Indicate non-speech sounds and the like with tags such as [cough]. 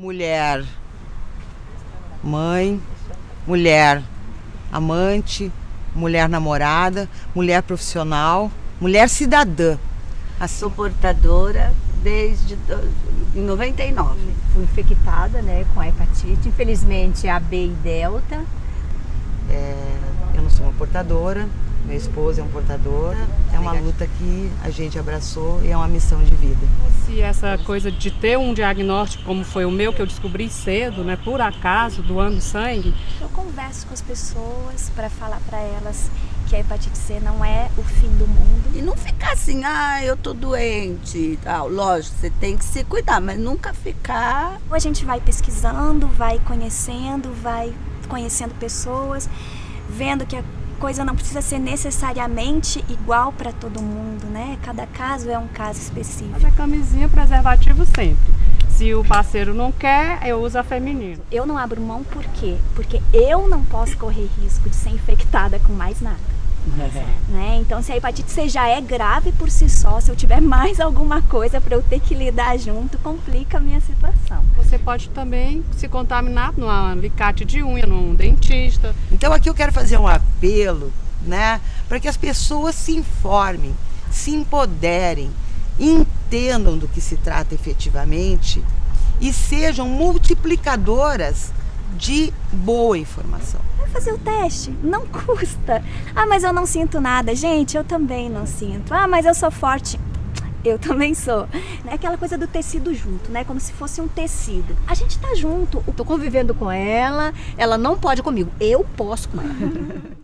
mulher mãe, mulher amante, mulher namorada, mulher profissional, mulher cidadã. Assim. Sou portadora desde 99. Fui infectada né, com a hepatite, infelizmente a B e delta. É, eu não sou uma portadora, meu esposo é um portador. É uma luta que a gente abraçou e é uma missão de vida. Se essa coisa de ter um diagnóstico como foi o meu, que eu descobri cedo, né, por acaso, doando sangue. Eu converso com as pessoas para falar para elas que a hepatite C não é o fim do mundo. E não ficar assim, ah, eu tô doente e tal. Lógico, você tem que se cuidar, mas nunca ficar... A gente vai pesquisando, vai conhecendo, vai conhecendo pessoas, vendo que a coisa não precisa ser necessariamente igual para todo mundo, né? Cada caso é um caso específico. Mas a camisinha preservativo sempre. Se o parceiro não quer, eu uso a feminina. Eu não abro mão por quê? Porque eu não posso correr risco de ser infectada com mais nada. Né? Então, se a hepatite C já é grave por si só, se eu tiver mais alguma coisa para eu ter que lidar junto, complica a minha situação. Você pode também se contaminar num alicate de unha, num dentista. Então, aqui eu quero fazer um apelo, né, para que as pessoas se informem, se empoderem, entendam do que se trata efetivamente e sejam multiplicadoras de boa informação. Vai fazer o teste, não custa. Ah, mas eu não sinto nada. Gente, eu também não sinto. Ah, mas eu sou forte. Eu também sou. É aquela coisa do tecido junto, né? Como se fosse um tecido. A gente tá junto. Eu tô convivendo com ela, ela não pode comigo. Eu posso com ela. [laughs]